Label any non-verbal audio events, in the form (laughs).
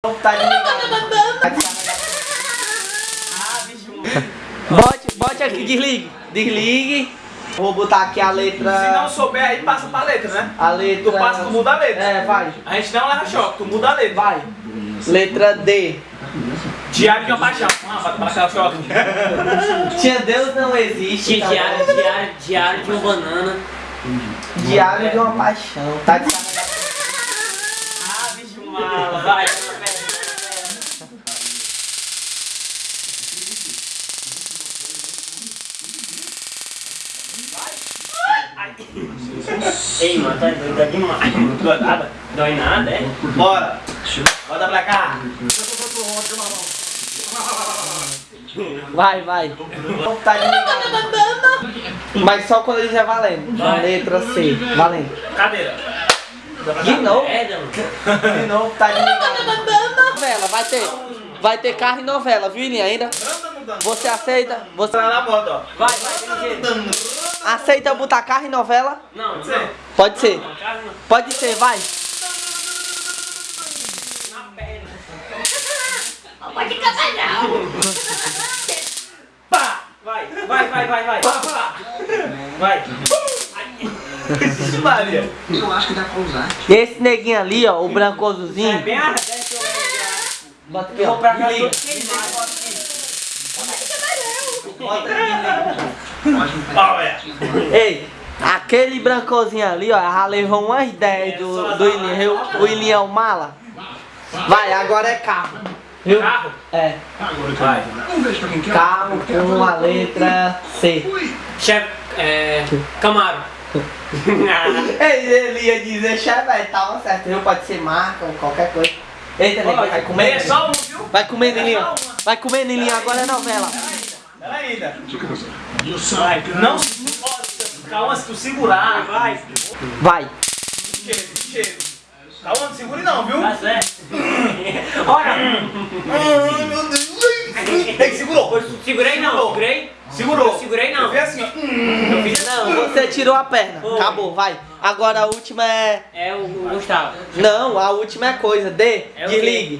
Tá. Bote, bote aqui, desligue. Desligue. Vou botar aqui a letra. Se não souber, aí passa pra letra, né? A letra. Tu passa, tu muda a letra. É, vai. A gente não leva choque, tu muda a letra. Vai. Letra D. Diário de uma paixão. Ah, bota pra cá o choque. Tinha Deus não existe. tá Diário, diário, diário de uma banana. Diário de uma paixão. Tá descarregado. Ei, mano, tá doido, dói demais. Dói nada? Dói nada, é? Bora. Bota pra cá. Vai, vai. Tá. Mas só quando ele já valendo. Vai. Letra C. Valendo. Cadeira. De novo. É. De novo, tá desligado. Novela, vai ter. Vai ter carro e novela, viu, Ilinha? Ainda? Você aceita? Você Tá na moto, ó. Vai, vai, aceita eu botar carro e novela? Não, não. Pode ser. Não, cara, não. Pode ser, vai. Na perna. Pá. Vai, vai, vai, vai, vai. Pá, pá. Vai. Maria. Eu acho que dá pra usar. Esse neguinho ali, ó, o É brancosozinho. bem a desce eu Bota aqui, vou ó. pra cá todo queimado. Bota aqui. Ó, é. Ei, aquele brancozinho ali, ó, já levou umas 10 do, do Ilinha. O Ilinha é o mala. Vai, agora é carro. Viu? Carro. É. Vai. Um beijo pra quem quer. Carro com a letra C. Chefe, é. Camaro. (laughs) (laughs) Ei, ele ia dizer chevette, tava certo. Viu? Pode ser marca ou qualquer coisa. Eita, nego, vai É comer. só um, viu? Vai comer, Nilinha. Vai comer, Nilinha. Agora é novela. Pera ainda. Vai. Não, nossa, calma, se tu segurar. Vai. Vai. Cheiro, cheiro. Calma, não segure não, viu? Tá certo. (laughs) Olha. Ai, meu Deus. Que segurou. Segurei não, segurei. Segurou. Eu segurei não. Eu fiz assim, ó. Eu fiz Não, você tirou a perna. Acabou, vai. Agora a última é. É o Gustavo. Não, a última é coisa. D. É? Desligue.